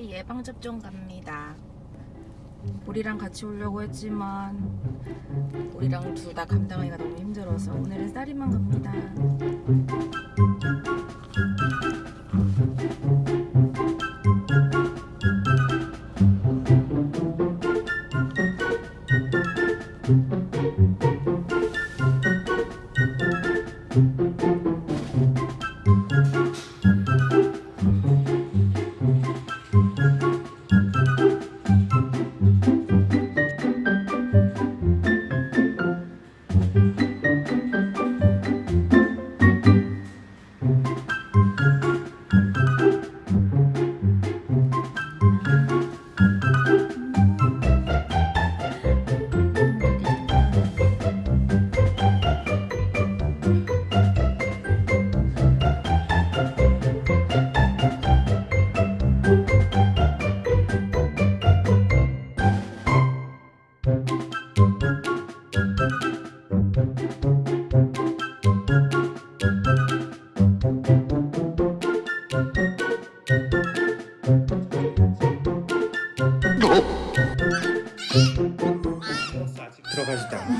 예방 접종 갑니다. 우리랑 같이 오려고 했지만 우리랑 둘 다 감당하기가 너무 힘들어서 오늘은 쌀이만 갑니다. 들어가지도 않아.